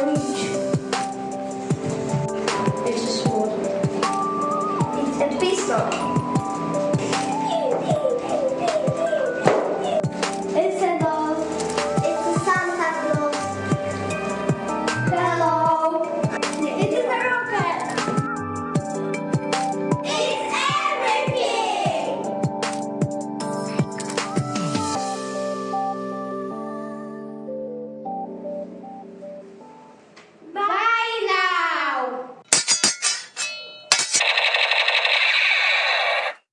It's a sword. It's a pistol.